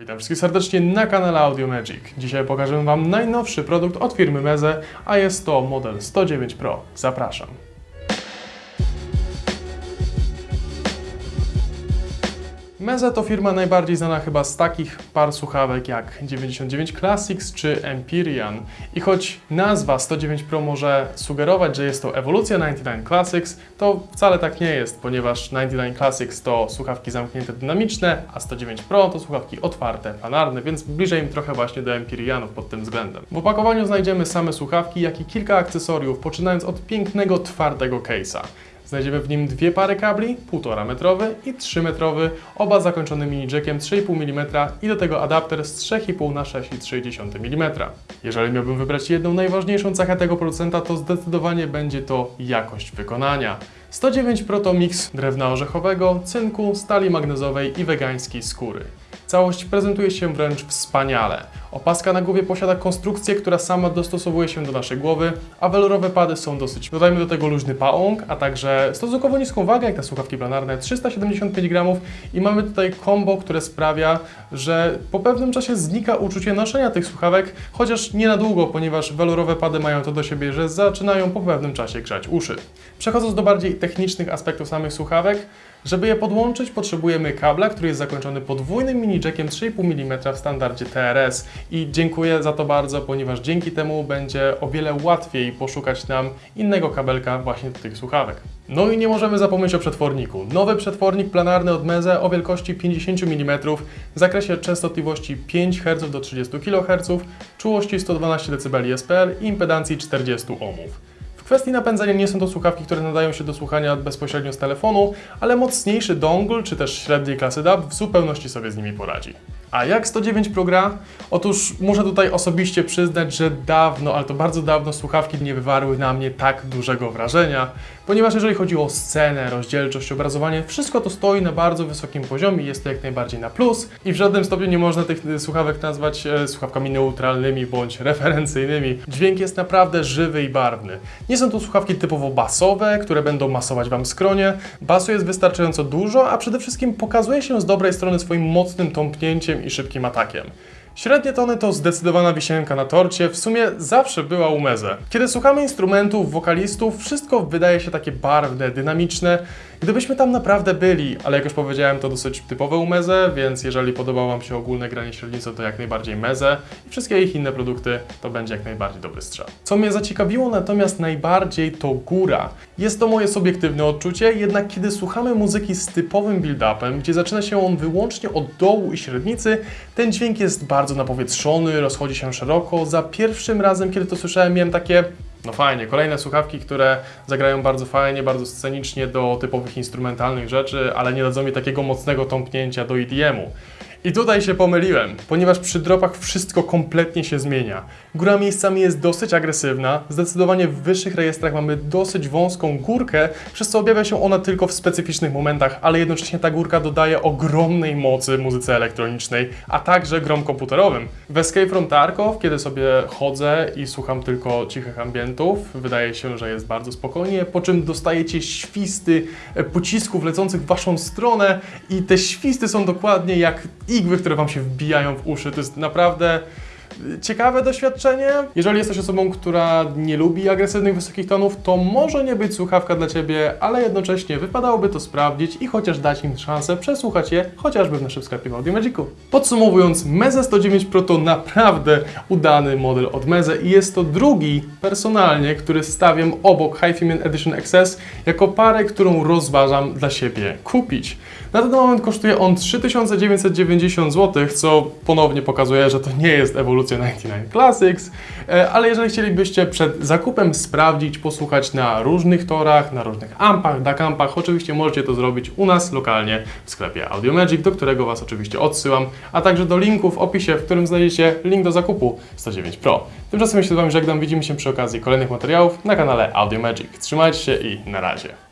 Witam wszystkich serdecznie na kanale Audio Magic. Dzisiaj pokażę Wam najnowszy produkt od firmy Meze, a jest to model 109 Pro. Zapraszam. Meze to firma najbardziej znana chyba z takich par słuchawek jak 99 Classics czy Empyrean. I choć nazwa 109 Pro może sugerować, że jest to ewolucja 99 Classics, to wcale tak nie jest, ponieważ 99 Classics to słuchawki zamknięte dynamiczne, a 109 Pro to słuchawki otwarte, planarne, więc bliżej im trochę właśnie do Empyreanów pod tym względem. W opakowaniu znajdziemy same słuchawki, jak i kilka akcesoriów, poczynając od pięknego, twardego case'a. Znajdziemy w nim dwie pary kabli, 1,5 metrowy i 3 metrowy, oba zakończone mini jackiem 3,5 mm i do tego adapter z 3,5 na 6,3 mm. Jeżeli miałbym wybrać jedną najważniejszą cechę tego producenta, to zdecydowanie będzie to jakość wykonania. 109 Pro to miks drewna orzechowego, cynku, stali magnezowej i wegańskiej skóry. Całość prezentuje się wręcz wspaniale. Opaska na głowie posiada konstrukcję, która sama dostosowuje się do naszej głowy, a welurowe pady są dosyć. Dodajmy do tego luźny pałąk, a także stosunkowo niską wagę, jak te słuchawki planarne, 375 gramów i mamy tutaj combo, które sprawia, że po pewnym czasie znika uczucie noszenia tych słuchawek, chociaż nie na długo, ponieważ welurowe pady mają to do siebie, że zaczynają po pewnym czasie grzać uszy. Przechodząc do bardziej technicznych aspektów samych słuchawek, żeby je podłączyć, potrzebujemy kabla, który jest zakończony podwójnym mini jackiem 3,5 mm w standardzie TRS i dziękuję za to bardzo, ponieważ dzięki temu będzie o wiele łatwiej poszukać nam innego kabelka właśnie do tych słuchawek. No i nie możemy zapomnieć o przetworniku. Nowy przetwornik planarny od Meze o wielkości 50 mm w zakresie częstotliwości 5 Hz do 30 kHz, czułości 112 dB SPL i impedancji 40 ohmów. Kwestii napędzania nie są to słuchawki, które nadają się do słuchania bezpośrednio z telefonu, ale mocniejszy dongle czy też średniej klasy DAB w zupełności sobie z nimi poradzi. A jak 109 Pro gra? Otóż muszę tutaj osobiście przyznać, że dawno, ale to bardzo dawno słuchawki nie wywarły na mnie tak dużego wrażenia, ponieważ jeżeli chodzi o scenę, rozdzielczość, obrazowanie, wszystko to stoi na bardzo wysokim poziomie, jest to jak najbardziej na plus i w żadnym stopniu nie można tych słuchawek nazwać e, słuchawkami neutralnymi bądź referencyjnymi. Dźwięk jest naprawdę żywy i barwny. Nie są to słuchawki typowo basowe, które będą masować Wam skronie. Basu jest wystarczająco dużo, a przede wszystkim pokazuje się z dobrej strony swoim mocnym tąpnięciem i szybkim atakiem. Średnie tony to zdecydowana wisienka na torcie, w sumie zawsze była u Meze. Kiedy słuchamy instrumentów, wokalistów, wszystko wydaje się takie barwne, dynamiczne. Gdybyśmy tam naprawdę byli, ale jak już powiedziałem, to dosyć typowe u Meze, więc jeżeli podobało Wam się ogólne granie średnicy, to jak najbardziej Meze i wszystkie ich inne produkty to będzie jak najbardziej dobry strzał. Co mnie zaciekawiło natomiast najbardziej to góra. Jest to moje subiektywne odczucie, jednak kiedy słuchamy muzyki z typowym build-upem, gdzie zaczyna się on wyłącznie od dołu i średnicy, ten dźwięk jest bardzo napowietrzony, rozchodzi się szeroko. Za pierwszym razem, kiedy to słyszałem, miałem takie no fajnie, kolejne słuchawki, które zagrają bardzo fajnie, bardzo scenicznie do typowych instrumentalnych rzeczy, ale nie dadzą mi takiego mocnego tąpnięcia do EDM-u. I tutaj się pomyliłem, ponieważ przy dropach wszystko kompletnie się zmienia. Góra miejscami jest dosyć agresywna, zdecydowanie w wyższych rejestrach mamy dosyć wąską górkę, przez co objawia się ona tylko w specyficznych momentach, ale jednocześnie ta górka dodaje ogromnej mocy muzyce elektronicznej, a także grom komputerowym. W Escape from Tarkov, kiedy sobie chodzę i słucham tylko cichych ambientów, wydaje się, że jest bardzo spokojnie, po czym dostajecie świsty e, pocisków lecących w waszą stronę i te świsty są dokładnie jak igły, które Wam się wbijają w uszy. To jest naprawdę ciekawe doświadczenie. Jeżeli jesteś osobą, która nie lubi agresywnych, wysokich tonów, to może nie być słuchawka dla Ciebie, ale jednocześnie wypadałoby to sprawdzić i chociaż dać im szansę przesłuchać je, chociażby w naszym sklepie w Audio. Podsumowując, Meze 109 Pro to naprawdę udany model od Meze i jest to drugi personalnie, który stawiam obok HiFi Edition XS jako parę, którą rozważam dla siebie kupić. Na ten moment kosztuje on 3990 zł, co ponownie pokazuje, że to nie jest ewolucja 99 Classics, e, ale jeżeli chcielibyście przed zakupem sprawdzić, posłuchać na różnych torach, na różnych ampach, dakampach, oczywiście możecie to zrobić u nas lokalnie w sklepie Audio Magic, do którego Was oczywiście odsyłam, a także do linku w opisie, w którym znajdziecie link do zakupu 109 Pro. Tymczasem się z Wami żegnam, widzimy się przy okazji kolejnych materiałów na kanale Audio Magic. Trzymajcie się i na razie.